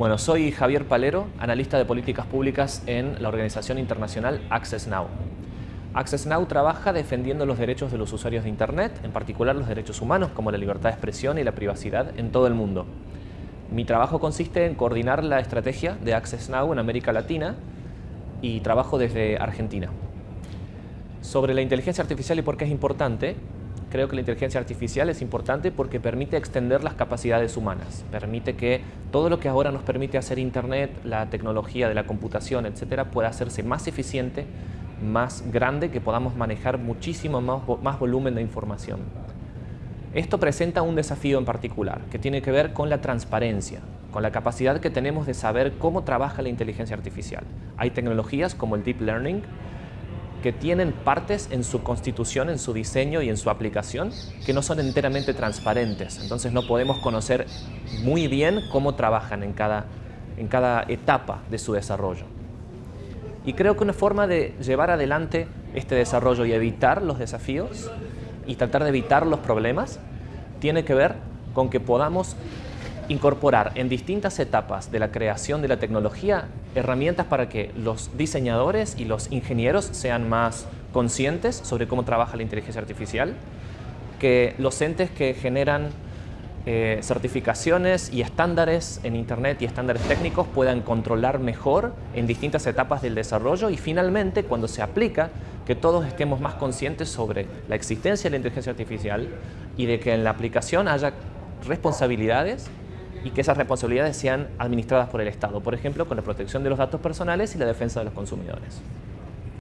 Bueno, soy Javier Palero, analista de políticas públicas en la organización internacional Access Now. Access Now trabaja defendiendo los derechos de los usuarios de Internet, en particular los derechos humanos como la libertad de expresión y la privacidad en todo el mundo. Mi trabajo consiste en coordinar la estrategia de Access Now en América Latina y trabajo desde Argentina. Sobre la inteligencia artificial y por qué es importante, creo que la inteligencia artificial es importante porque permite extender las capacidades humanas, permite que todo lo que ahora nos permite hacer Internet, la tecnología de la computación, etcétera, pueda hacerse más eficiente, más grande, que podamos manejar muchísimo más, más volumen de información. Esto presenta un desafío en particular, que tiene que ver con la transparencia, con la capacidad que tenemos de saber cómo trabaja la inteligencia artificial. Hay tecnologías como el Deep Learning, que tienen partes en su constitución, en su diseño y en su aplicación que no son enteramente transparentes. Entonces no podemos conocer muy bien cómo trabajan en cada, en cada etapa de su desarrollo. Y creo que una forma de llevar adelante este desarrollo y evitar los desafíos y tratar de evitar los problemas tiene que ver con que podamos incorporar en distintas etapas de la creación de la tecnología herramientas para que los diseñadores y los ingenieros sean más conscientes sobre cómo trabaja la inteligencia artificial, que los entes que generan eh, certificaciones y estándares en Internet y estándares técnicos puedan controlar mejor en distintas etapas del desarrollo y finalmente cuando se aplica que todos estemos más conscientes sobre la existencia de la inteligencia artificial y de que en la aplicación haya responsabilidades y que esas responsabilidades sean administradas por el Estado, por ejemplo, con la protección de los datos personales y la defensa de los consumidores.